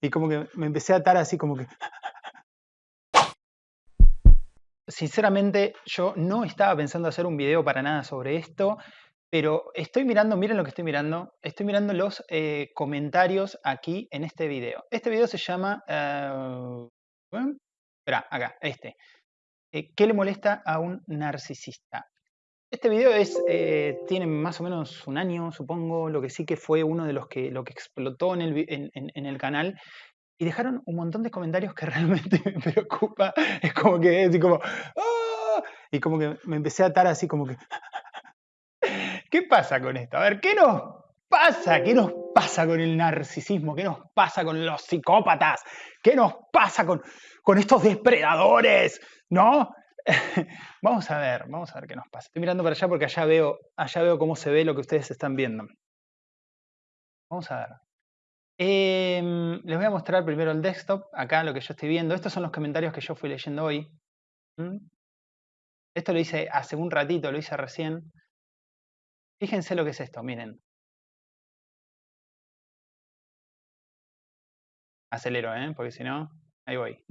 y como que me empecé a atar así como que... Sinceramente, yo no estaba pensando hacer un video para nada sobre esto, pero estoy mirando, miren lo que estoy mirando, estoy mirando los eh, comentarios aquí en este video. Este video se llama... Uh, espera, acá, este. ¿Qué le molesta a un narcisista? Este video es, eh, tiene más o menos un año, supongo, lo que sí que fue uno de los que, lo que explotó en el, en, el canal. Y dejaron un montón de comentarios que realmente me preocupa. Es como que, así como, ¡ah! y como que me empecé a atar así como que, ¿qué pasa con esto? A ver, ¿qué nos pasa? ¿Qué nos pasa con el narcisismo? ¿Qué nos pasa con los psicópatas? ¿Qué nos pasa con, con estos depredadores? ¿No? vamos a ver, vamos a ver qué nos pasa. Estoy mirando para allá porque allá veo, allá veo cómo se ve lo que ustedes están viendo. Vamos a ver. Em, les voy a mostrar primero el desktop, acá lo que yo estoy viendo. Estos son los comentarios que yo fui leyendo hoy. ¿Mm? Esto lo hice hace un ratito, lo hice recién. Fíjense lo que es esto, miren. Acelero, ¿eh? porque si no, ahí voy.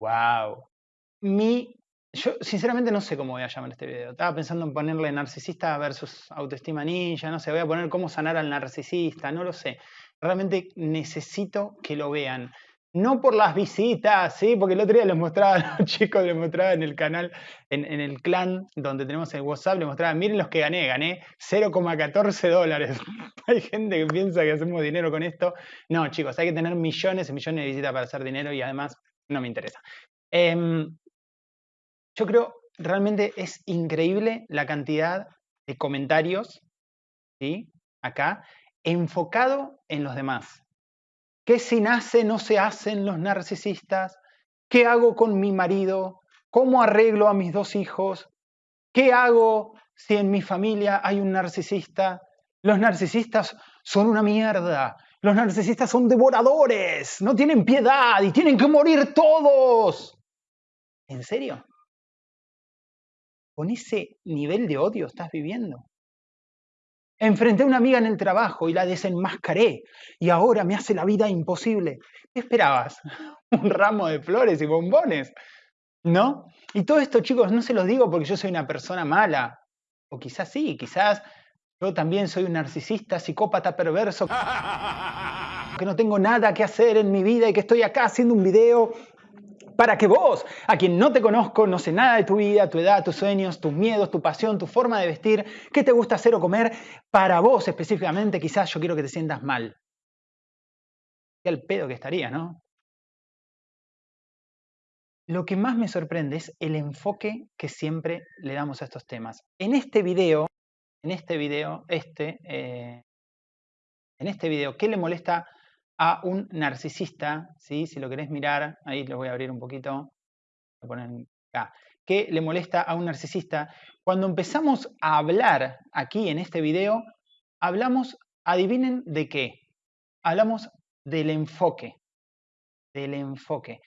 Wow. Mi, yo sinceramente no sé cómo voy a llamar este video. Estaba pensando en ponerle narcisista versus autoestima ninja, no sé, voy a poner cómo sanar al narcisista, no lo sé. Realmente necesito que lo vean. No por las visitas, ¿sí? Porque el otro día les mostraba a los chicos, les mostraba en el canal, en, el clan donde tenemos el WhatsApp, les mostraba, miren los que gané, gané 0,14 dólares. hay gente que piensa que hacemos dinero con esto. No, chicos, hay que tener millones y millones de visitas para hacer dinero y además no me interesa. Em, yo creo, realmente es increíble la cantidad de comentarios, ¿sí? Acá, enfocado en los demás. ¿Qué si nace no se hacen los narcisistas? ¿Qué hago con mi marido? ¿Cómo arreglo a mis dos hijos? ¿Qué hago si en mi familia hay un narcisista? Los narcisistas son una mierda. Los narcisistas son devoradores. No tienen piedad y tienen que morir todos. ¿En serio? ¿Con ese nivel de odio estás viviendo? Enfrenté a una amiga en el trabajo y la desenmascaré y ahora me hace la vida imposible. ¿Qué esperabas? Un ramo de flores y bombones. ¿No? Y todo esto, chicos, no se los digo porque yo soy una persona mala. O quizás sí, quizás yo también soy un narcisista, psicópata, perverso, que no tengo nada que hacer en mi vida y que estoy acá haciendo un video para que vos, a quien no te conozco, no sé nada de tu vida, tu edad, tus sueños, tus miedos, tu pasión, tu forma de vestir, qué te gusta hacer o comer, para vos específicamente, quizás yo quiero que te sientas mal. Qué al pedo que estaría, ¿no? Lo que más me sorprende es el enfoque que siempre le damos a estos temas. En este video, en este video, este, eh, en este video, ¿qué le molesta a un narcisista, ¿sí? si lo querés mirar, ahí lo voy a abrir un poquito, acá, ¿qué le molesta a un narcisista? Cuando empezamos a hablar aquí en este video, hablamos, adivinen de qué, hablamos del enfoque, del enfoque.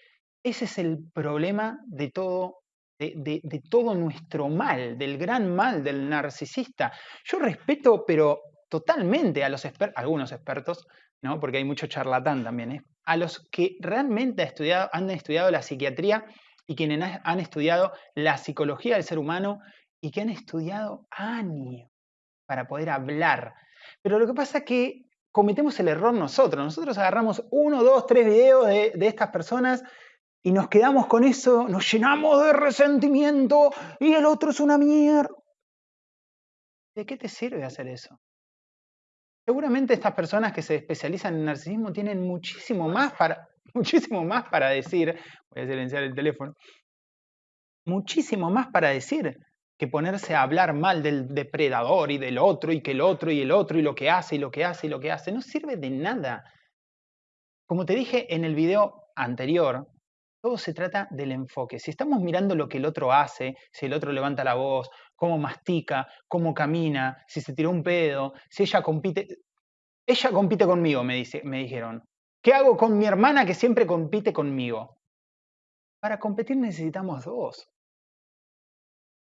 Ese es el problema de todo de, todo nuestro mal, del gran mal del narcisista. Yo respeto, pero totalmente a los algunos expertos, ¿no? porque hay mucho charlatán también, ¿eh? a los que realmente estudiado, han estudiado la psiquiatría y quienes han estudiado la psicología del ser humano y que han estudiado años para poder hablar. Pero lo que pasa es que cometemos el error nosotros. Nosotros agarramos uno, dos, tres videos de, de estas personas y nos quedamos con eso, nos llenamos de resentimiento y el otro es una mierda. ¿De qué te sirve hacer eso? Seguramente estas personas que se especializan en narcisismo tienen muchísimo más para, muchísimo más para decir, voy a silenciar el teléfono, muchísimo más para decir que ponerse a hablar mal del depredador y del otro y que el otro y el otro y lo que hace y lo que hace y lo que hace, no sirve de nada. Como te dije en el video anterior, todo se trata del enfoque. Si estamos mirando lo que el otro hace, si el otro levanta la voz cómo mastica, cómo camina, si se tiró un pedo, si ella compite. Ella compite conmigo, me, dice, me dijeron. ¿Qué hago con mi hermana que siempre compite conmigo? Para competir necesitamos dos.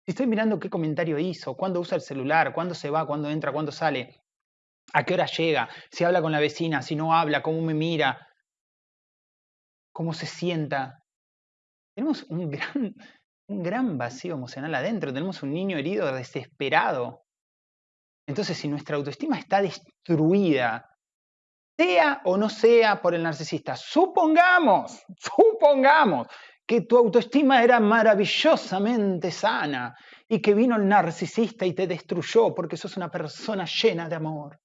Si estoy mirando qué comentario hizo, cuándo usa el celular, cuándo se va, cuándo entra, cuándo sale, a qué hora llega, si habla con la vecina, si no habla, cómo me mira, cómo se sienta. Tenemos un gran, un gran vacío emocional adentro, tenemos un niño herido, desesperado. Entonces, si nuestra autoestima está destruida, sea o no sea por el narcisista, supongamos, supongamos que tu autoestima era maravillosamente sana y que vino el narcisista y te destruyó porque sos una persona llena de amor.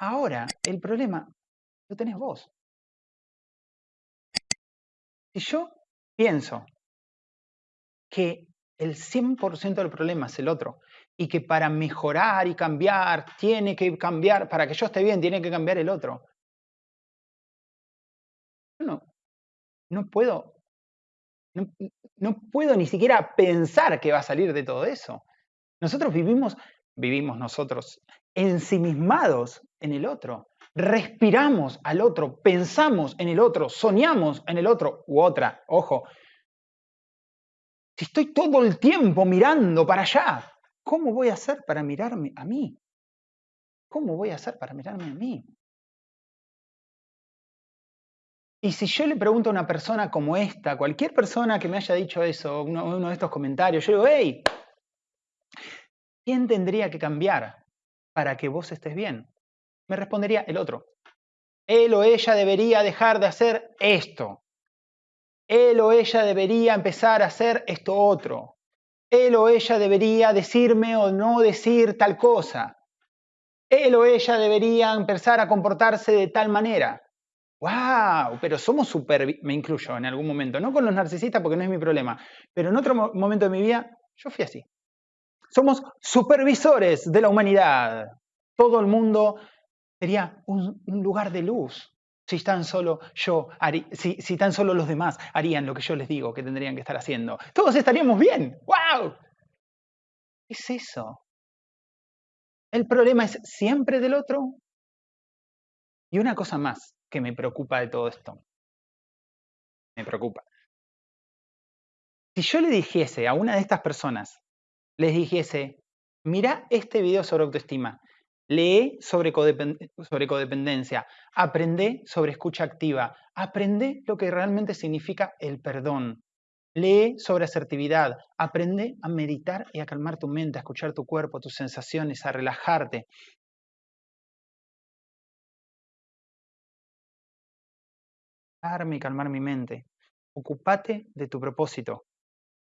Ahora, el problema lo tenés vos. Si yo pienso que el 100% del problema es el otro y que para mejorar y cambiar tiene que cambiar, para que yo esté bien, tiene que cambiar el otro. No, no puedo, no puedo ni siquiera pensar que va a salir de todo eso. Nosotros vivimos, vivimos nosotros ensimismados en el otro. Respiramos al otro, pensamos en el otro, soñamos en el otro u otra. Ojo, si estoy todo el tiempo mirando para allá, ¿cómo voy a hacer para mirarme a mí? ¿Cómo voy a hacer para mirarme a mí? Y si yo le pregunto a una persona como esta, cualquier persona que me haya dicho eso, uno, uno de estos comentarios, yo digo, hey, ¿quién tendría que cambiar para que vos estés bien? Me respondería el otro. Él o ella debería dejar de hacer esto. Él o ella debería empezar a hacer esto otro. Él o ella debería decirme o no decir tal cosa. Él o ella debería empezar a comportarse de tal manera. ¡Wow! Pero somos super, me incluyo en algún momento, no con los narcisistas porque no es mi problema, pero en otro momento de mi vida yo fui así. Somos supervisores de la humanidad. Todo el mundo sería un, lugar de luz. Si tan solo yo, si, tan solo los demás harían lo que yo les digo que tendrían que estar haciendo, todos estaríamos bien. ¡Wow! ¿Qué es eso? El problema es siempre del otro. Y una cosa más que me preocupa de todo esto. Me preocupa. Si yo le dijese a una de estas personas les dijese, mira este video sobre autoestima, lee sobre, codependencia, aprende sobre escucha activa, aprende lo que realmente significa el perdón, lee sobre asertividad, aprende a meditar y a calmar tu mente, a escuchar tu cuerpo, tus sensaciones, a relajarte. y calmar mi mente. Ocupate de tu propósito.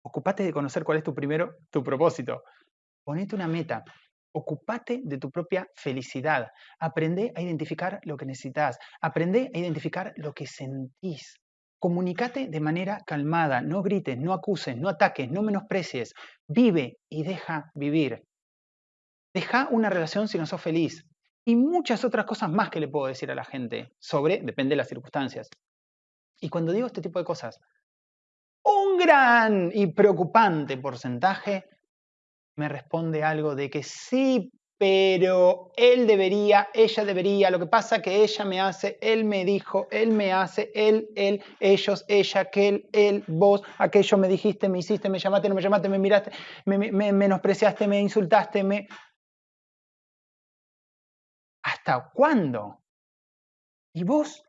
Ocupate de conocer cuál es tu primero, tu propósito. Ponete una meta. Ocupate de tu propia felicidad. Aprende a identificar lo que necesitas. Aprende a identificar lo que sentís. Comunicate de manera calmada. No grites, no acuses, no ataques, no menosprecies. Vive y deja vivir. Deja una relación si no sos feliz. Y muchas otras cosas más que le puedo decir a la gente sobre, depende de las circunstancias. Y cuando digo este tipo de cosas, un gran y preocupante porcentaje me responde algo de que sí, pero él debería, ella debería, lo que pasa que ella me hace, él me dijo, él me hace, él, él, ellos, ella, aquel, él, vos, aquello me dijiste, me hiciste, me llamaste, no me llamaste, me miraste, me, me menospreciaste, me insultaste, me... ¿Hasta cuándo? ¿Y vos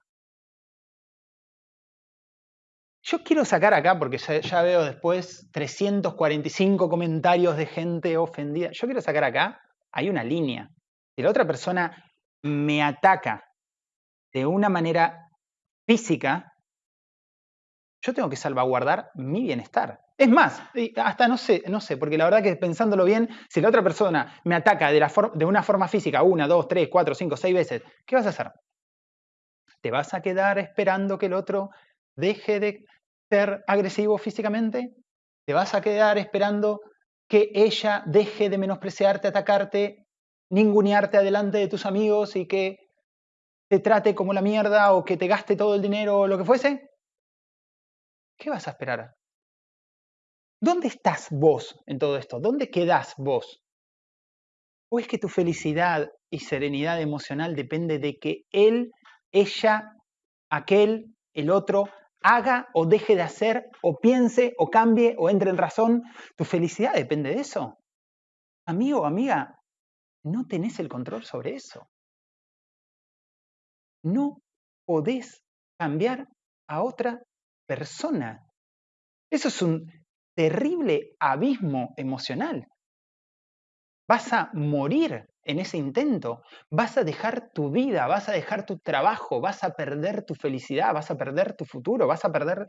Yo quiero sacar acá, porque ya, veo después 345 comentarios de gente ofendida. Yo quiero sacar acá, hay una línea. Si la otra persona me ataca de una manera física, yo tengo que salvaguardar mi bienestar. Es más, hasta no sé, no sé, porque la verdad que pensándolo bien, si la otra persona me ataca de, una forma física una, dos, tres, cuatro, cinco, seis veces, ¿qué vas a hacer? ¿Te vas a quedar esperando que el otro deje de ser agresivo físicamente? ¿Te vas a quedar esperando que ella deje de menospreciarte, atacarte, ningunearte adelante de tus amigos y que te trate como la mierda o que te gaste todo el dinero o lo que fuese? ¿Qué vas a esperar? ¿Dónde estás vos en todo esto? ¿Dónde quedás vos? ¿O es que tu felicidad y serenidad emocional depende de que él, ella, aquel, el otro haga o deje de hacer, o piense, o cambie, o entre en razón. Tu felicidad depende de eso. Amigo o amiga, no tenés el control sobre eso. No podés cambiar a otra persona. Eso es un terrible abismo emocional. Vas a morir en ese intento, vas a dejar tu vida, vas a dejar tu trabajo, vas a perder tu felicidad, vas a perder tu futuro, vas a perder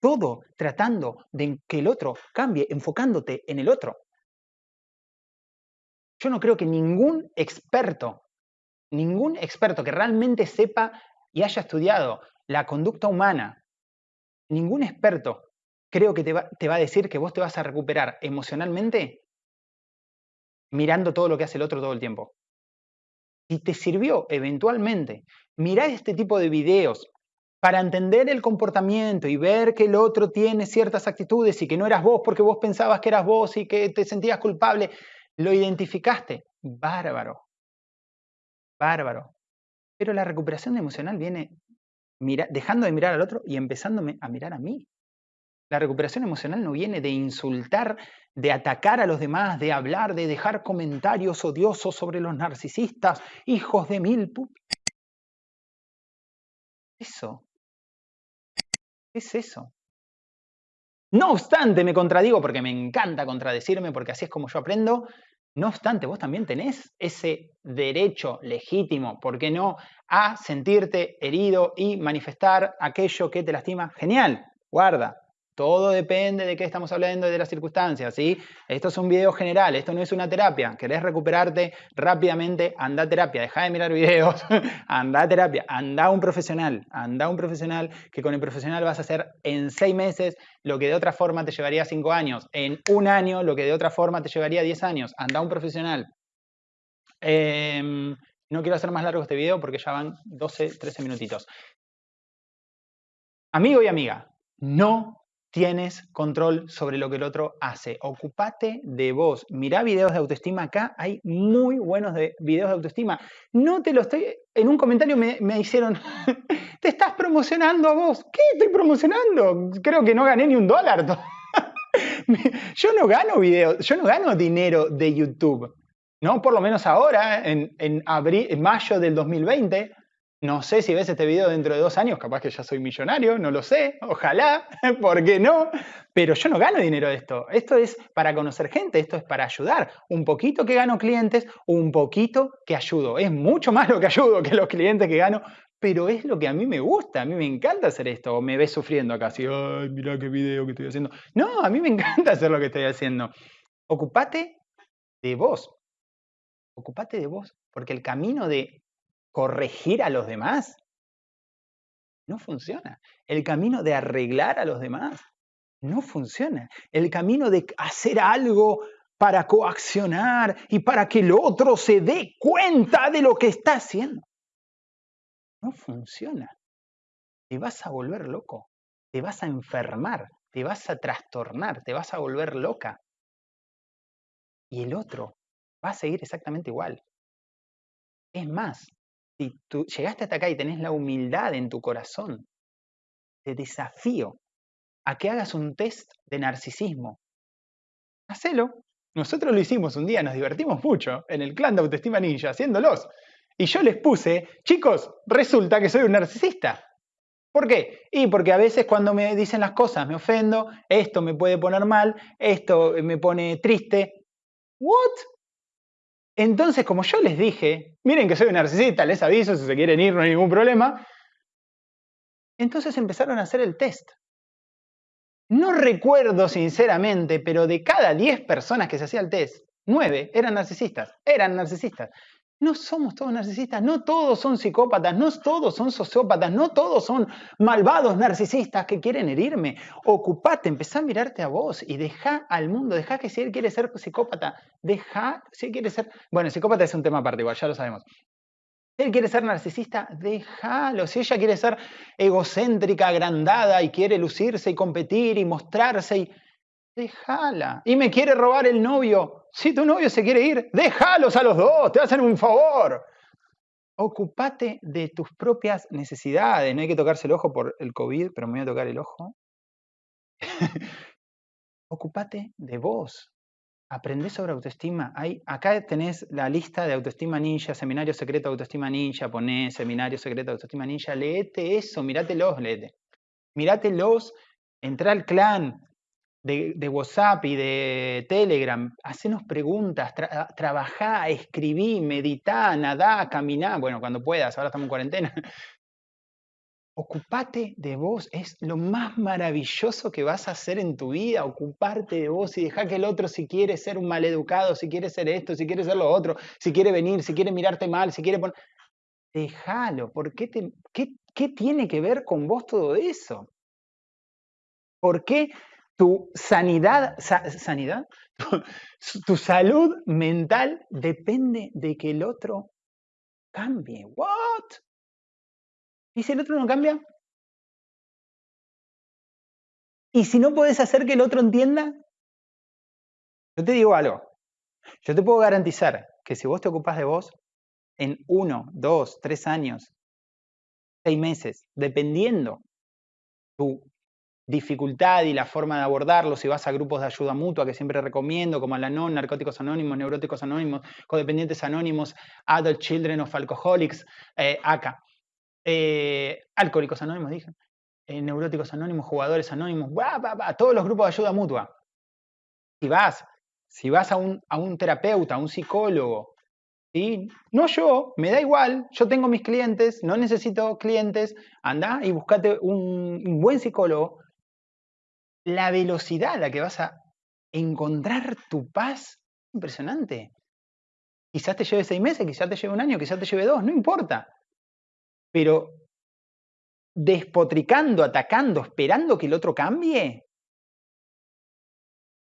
todo tratando de que el otro cambie, enfocándote en el otro. Yo no creo que ningún experto, ningún experto que realmente sepa y haya estudiado la conducta humana, ningún experto creo que te va, a decir que vos te vas a recuperar emocionalmente mirando todo lo que hace el otro todo el tiempo. Si te sirvió eventualmente mirar este tipo de videos para entender el comportamiento y ver que el otro tiene ciertas actitudes y que no eras vos porque vos pensabas que eras vos y que te sentías culpable, lo identificaste, bárbaro, bárbaro. Pero la recuperación emocional viene dejando de mirar al otro y empezándome a mirar a mí. La recuperación emocional no viene de insultar, de atacar a los demás, de hablar, de dejar comentarios odiosos sobre los narcisistas, hijos de mil. Eso. Es eso. No obstante, me contradigo porque me encanta contradecirme, porque así es como yo aprendo. No obstante, vos también tenés ese derecho legítimo, ¿por qué no?, a sentirte herido y manifestar aquello que te lastima. Genial, guarda, todo depende de qué estamos hablando y de las circunstancias, ¿sí? Esto es un video general, esto no es una terapia. ¿Querés recuperarte rápidamente? Anda a terapia, deja de mirar videos, anda a terapia, anda un profesional, anda un profesional que con el profesional vas a hacer en seis meses lo que de otra forma te llevaría cinco años, en un año lo que de otra forma te llevaría diez años. Anda un profesional. Em, no quiero hacer más largo este video porque ya van 12, 13 minutitos. Amigo y amiga, no tienes control sobre lo que el otro hace. Ocupate de vos. Mirá videos de autoestima acá, hay muy buenos de videos de autoestima. No te lo estoy, en un comentario me, me hicieron, te estás promocionando a vos. ¿Qué estoy promocionando? Creo que no gané ni un dólar. yo no gano videos, yo no gano dinero de YouTube. ¿no? Por lo menos ahora, en, en, abril, en mayo del 2020, no sé si ves este video dentro de dos años, capaz que ya soy millonario, no lo sé, ojalá, ¿por qué no? Pero yo no gano dinero de esto. Esto es para conocer gente, esto es para ayudar. Un poquito que gano clientes, un poquito que ayudo. Es mucho más lo que ayudo que los clientes que gano, pero es lo que a mí me gusta, a mí me encanta hacer esto. O me ves sufriendo acá, así, ay, mira qué video que estoy haciendo. No, a mí me encanta hacer lo que estoy haciendo. Ocupate de vos. Ocupate de vos, porque el camino de corregir a los demás. No funciona. El camino de arreglar a los demás no funciona. El camino de hacer algo para coaccionar y para que el otro se dé cuenta de lo que está haciendo. No funciona. Te vas a volver loco, te vas a enfermar, te vas a trastornar, te vas a volver loca. Y el otro va a seguir exactamente igual. Es más, si tú llegaste hasta acá y tenés la humildad en tu corazón, te desafío a que hagas un test de narcisismo. Hacelo. Nosotros lo hicimos un día, nos divertimos mucho en el clan de Autoestima Ninja haciéndolos. Y yo les puse, chicos, resulta que soy un narcisista. ¿Por qué? Y porque a veces cuando me dicen las cosas me ofendo, esto me puede poner mal, esto me pone triste. ¿What? Entonces, como yo les dije, miren que soy un narcisista, les aviso si se quieren ir, no hay ningún problema. Entonces empezaron a hacer el test. No recuerdo sinceramente, pero de cada 10 personas que se hacía el test, 9 eran narcisistas, eran narcisistas. No somos todos narcisistas, no todos son psicópatas, no todos son sociópatas, no todos son malvados narcisistas que quieren herirme. Ocupate, empezá a mirarte a vos y deja al mundo, deja que si él quiere ser psicópata, deja, si él quiere ser... Bueno, psicópata es un tema aparte, igual, ya lo sabemos. Si él quiere ser narcisista, déjalo. Si ella quiere ser egocéntrica, agrandada y quiere lucirse y competir y mostrarse y déjala. Y me quiere robar el novio. Si tu novio se quiere ir, déjalos a los dos, te hacen un favor. ocupate de tus propias necesidades. No hay que tocarse el ojo por el COVID, pero me voy a tocar el ojo. ocupate de vos. Aprendé sobre autoestima. Hay, acá tenés la lista de autoestima ninja, seminario secreto autoestima ninja, ponés seminario secreto autoestima ninja, leete eso, mirátelos, leete. Mirátelos, entra al clan, de, WhatsApp y de Telegram, hacenos preguntas, trabajá, escribí, meditá, nadá, caminá, bueno, cuando puedas, ahora estamos en cuarentena. Ocupate de vos, es lo más maravilloso que vas a hacer en tu vida, ocuparte de vos y dejar que el otro si quiere ser un maleducado, si quiere ser esto, si quiere ser lo otro, si quiere venir, si quiere mirarte mal, si quiere poner... Déjalo, ¿por qué, te, qué, qué tiene que ver con vos todo eso? ¿Por qué tu sanidad, sanidad, tu, salud mental depende de que el otro cambie. ¿What? ¿Y si el otro no cambia? ¿Y si no puedes hacer que el otro entienda? Yo te digo algo. Yo te puedo garantizar que si vos te ocupas de vos, en uno, dos, tres años, seis meses, dependiendo tu dificultad y la forma de abordarlo, si vas a grupos de ayuda mutua que siempre recomiendo, como Alanon, Narcóticos Anónimos, Neuróticos Anónimos, Codependientes Anónimos, Adult Children of Alcoholics, eh, eh, Alcohólicos Anónimos, dije, eh, Neuróticos Anónimos, Jugadores Anónimos, todos los grupos de ayuda mutua. Si vas, si vas a un, a un terapeuta, a un psicólogo, ¿sí? no yo, me da igual, yo tengo mis clientes, no necesito clientes, anda y buscate un, un buen psicólogo la velocidad a la que vas a encontrar tu paz impresionante. Quizás te lleve seis meses, quizás te lleve un año, quizás te lleve dos, no importa. Pero despotricando, atacando, esperando que el otro cambie,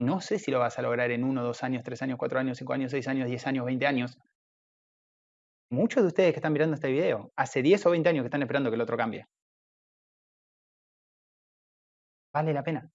no sé si lo vas a lograr en uno, dos años, tres años, cuatro años, cinco años, seis años, diez años, veinte años. Muchos de ustedes que están mirando este video, hace diez o veinte años que están esperando que el otro cambie. Vale la pena.